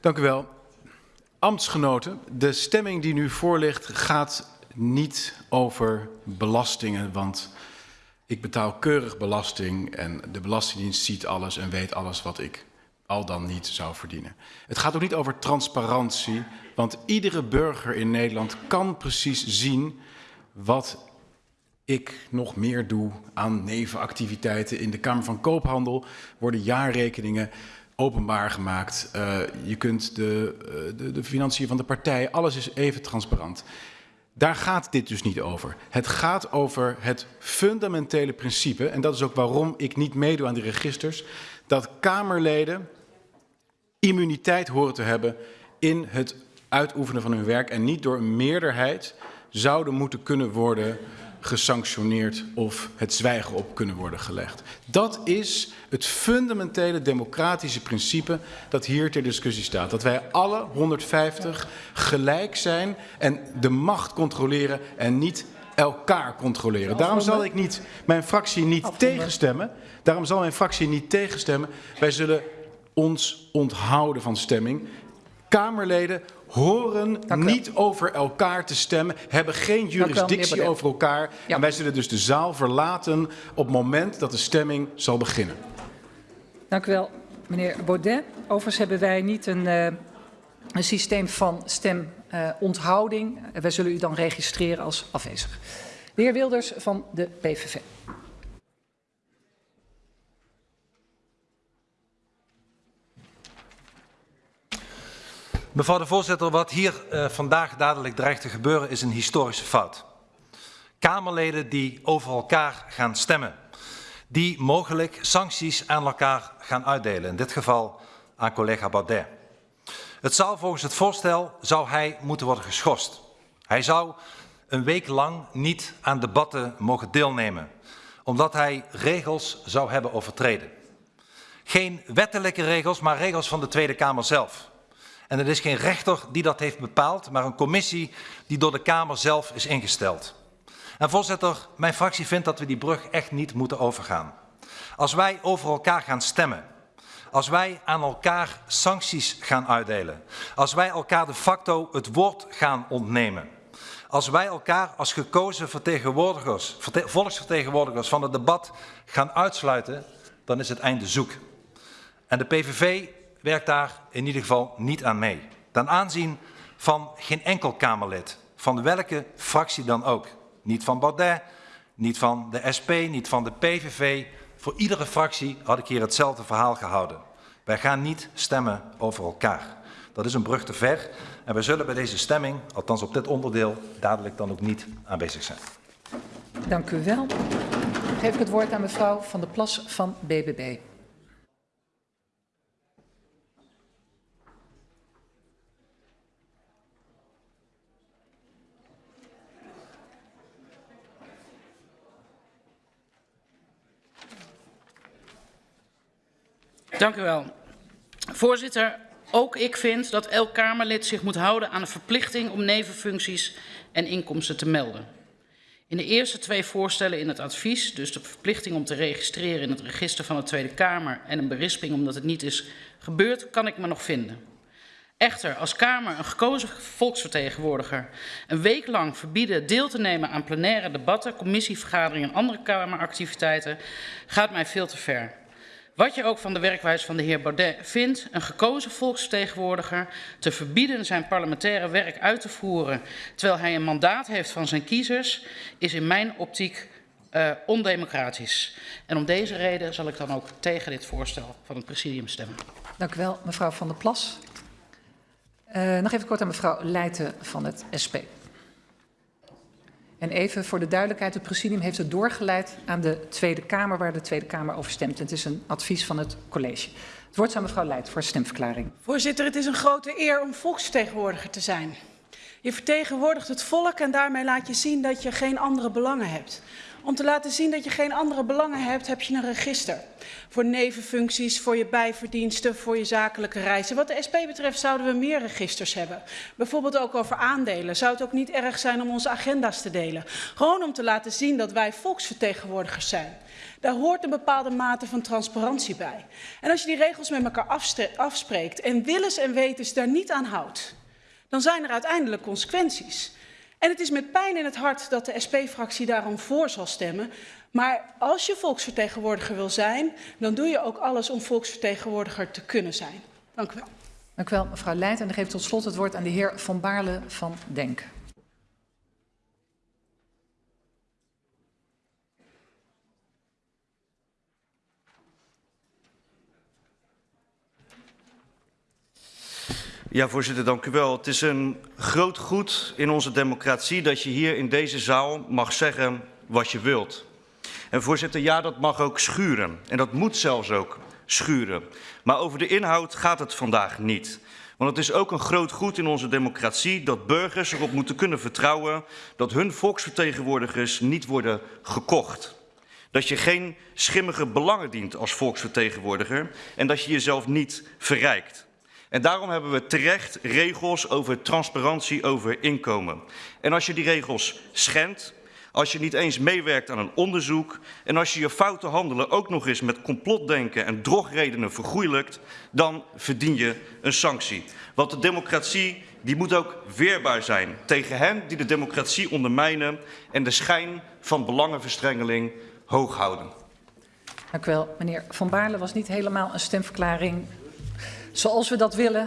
Dank u wel. Ambtsgenoten, de stemming die nu voor ligt gaat niet over belastingen, want ik betaal keurig belasting en de Belastingdienst ziet alles en weet alles wat ik al dan niet zou verdienen. Het gaat ook niet over transparantie, want iedere burger in Nederland kan precies zien wat ik nog meer doe aan nevenactiviteiten. In de Kamer van Koophandel worden jaarrekeningen openbaar gemaakt. Uh, je kunt de, uh, de, de financiën van de partij, alles is even transparant. Daar gaat dit dus niet over. Het gaat over het fundamentele principe, en dat is ook waarom ik niet meedoe aan die registers, dat Kamerleden immuniteit horen te hebben in het uitoefenen van hun werk en niet door een meerderheid zouden moeten kunnen worden gesanctioneerd of het zwijgen op kunnen worden gelegd. Dat is het fundamentele democratische principe dat hier ter discussie staat. Dat wij alle 150 gelijk zijn en de macht controleren en niet elkaar controleren. Daarom zal ik niet mijn fractie niet tegenstemmen. Daarom zal mijn fractie niet tegenstemmen. Wij zullen ons onthouden van stemming. Kamerleden horen niet over elkaar te stemmen, hebben geen jurisdictie over elkaar. Ja. En wij zullen dus de zaal verlaten op het moment dat de stemming zal beginnen. Dank u wel, meneer Baudet. Overigens hebben wij niet een, uh, een systeem van stemonthouding. Uh, wij zullen u dan registreren als afwezig. De heer Wilders van de PVV. Mevrouw de voorzitter, wat hier uh, vandaag dadelijk dreigt te gebeuren is een historische fout. Kamerleden die over elkaar gaan stemmen. Die mogelijk sancties aan elkaar gaan uitdelen. In dit geval aan collega Baudet. Het zou volgens het voorstel zou hij moeten worden geschorst. Hij zou een week lang niet aan debatten mogen deelnemen. Omdat hij regels zou hebben overtreden. Geen wettelijke regels, maar regels van de Tweede Kamer zelf. En het is geen rechter die dat heeft bepaald, maar een commissie die door de Kamer zelf is ingesteld. En voorzitter, mijn fractie vindt dat we die brug echt niet moeten overgaan. Als wij over elkaar gaan stemmen, als wij aan elkaar sancties gaan uitdelen, als wij elkaar de facto het woord gaan ontnemen, als wij elkaar als gekozen vertegenwoordigers, volksvertegenwoordigers van het debat gaan uitsluiten, dan is het einde zoek. En de PVV werkt daar in ieder geval niet aan mee. Ten aanzien van geen enkel Kamerlid, van welke fractie dan ook. Niet van Baudet, niet van de SP, niet van de PVV. Voor iedere fractie had ik hier hetzelfde verhaal gehouden. Wij gaan niet stemmen over elkaar. Dat is een brug te ver en wij zullen bij deze stemming, althans op dit onderdeel, dadelijk dan ook niet aanwezig zijn. Dank u wel. geef ik het woord aan mevrouw Van der Plas van BBB. Dank u wel. Voorzitter, ook ik vind dat elk Kamerlid zich moet houden aan de verplichting om nevenfuncties en inkomsten te melden. In de eerste twee voorstellen in het advies, dus de verplichting om te registreren in het register van de Tweede Kamer en een berisping omdat het niet is gebeurd, kan ik me nog vinden. Echter, als Kamer een gekozen volksvertegenwoordiger een week lang verbieden deel te nemen aan plenaire debatten, commissievergaderingen en andere Kameractiviteiten, gaat mij veel te ver. Wat je ook van de werkwijze van de heer Baudet vindt, een gekozen volksvertegenwoordiger te verbieden zijn parlementaire werk uit te voeren, terwijl hij een mandaat heeft van zijn kiezers, is in mijn optiek uh, ondemocratisch. En om deze reden zal ik dan ook tegen dit voorstel van het presidium stemmen. Dank u wel, mevrouw Van der Plas. Uh, nog even kort aan mevrouw Leijten van het SP. En even voor de duidelijkheid, het presidium heeft het doorgeleid aan de Tweede Kamer, waar de Tweede Kamer over stemt. het is een advies van het college. Het woord aan mevrouw Leijt voor stemverklaring. Voorzitter, het is een grote eer om volksvertegenwoordiger te zijn. Je vertegenwoordigt het volk en daarmee laat je zien dat je geen andere belangen hebt. Om te laten zien dat je geen andere belangen hebt, heb je een register. Voor nevenfuncties, voor je bijverdiensten, voor je zakelijke reizen. Wat de SP betreft zouden we meer registers hebben. Bijvoorbeeld ook over aandelen. Zou het ook niet erg zijn om onze agenda's te delen? Gewoon om te laten zien dat wij volksvertegenwoordigers zijn. Daar hoort een bepaalde mate van transparantie bij. En als je die regels met elkaar afspreekt en willens en wetens daar niet aan houdt, dan zijn er uiteindelijk consequenties. En het is met pijn in het hart dat de SP-fractie daarom voor zal stemmen. Maar als je volksvertegenwoordiger wil zijn, dan doe je ook alles om volksvertegenwoordiger te kunnen zijn. Dank u wel. Dank u wel, mevrouw Leijt. En dan geef ik tot slot het woord aan de heer Van Baarle van Denk. Ja, voorzitter, dank u wel. Het is een groot goed in onze democratie dat je hier in deze zaal mag zeggen wat je wilt. En voorzitter, ja, dat mag ook schuren. En dat moet zelfs ook schuren. Maar over de inhoud gaat het vandaag niet. Want het is ook een groot goed in onze democratie dat burgers erop moeten kunnen vertrouwen dat hun volksvertegenwoordigers niet worden gekocht. Dat je geen schimmige belangen dient als volksvertegenwoordiger en dat je jezelf niet verrijkt. En daarom hebben we terecht regels over transparantie over inkomen. En als je die regels schendt, als je niet eens meewerkt aan een onderzoek en als je je foute handelen ook nog eens met complotdenken en drogredenen vergoeilijkt, dan verdien je een sanctie. Want de democratie die moet ook weerbaar zijn tegen hen die de democratie ondermijnen en de schijn van belangenverstrengeling hoog houden. Dank u wel. Meneer Van Baarle was niet helemaal een stemverklaring zoals we dat willen.